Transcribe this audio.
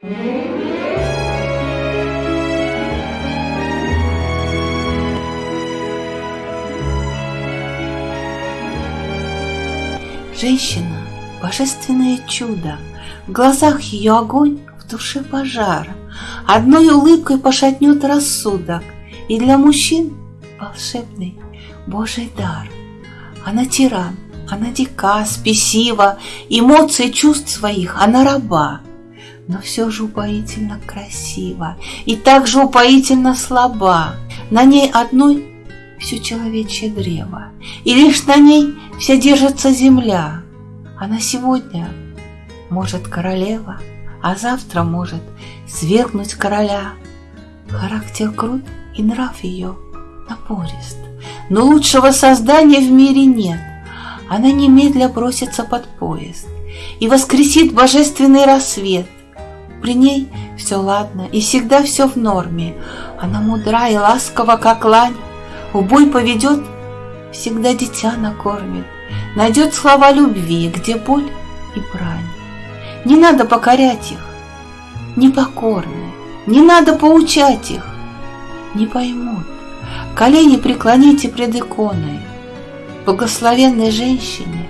Женщина – божественное чудо, В глазах ее огонь, в душе пожар. Одной улыбкой пошатнет рассудок, И для мужчин волшебный Божий дар. Она тиран, она дика, спесива, Эмоций чувств своих она раба, Но все же упоительно красива И так же упоительно слаба. На ней одной все человечье древо, И лишь на ней вся держится земля. Она сегодня может королева, А завтра может свергнуть короля. Характер крут и нрав ее напорист, Но лучшего создания в мире нет. Она немедля бросится под поезд И воскресит божественный рассвет. При ней все ладно и всегда все в норме, Она мудра и ласкова, как лань, в бой поведет, всегда дитя накормит, Найдет слова любви, где боль и брань. Не надо покорять их, непокорны, Не надо поучать их, не поймут. Колени преклоните пред иконой, Благословенной женщине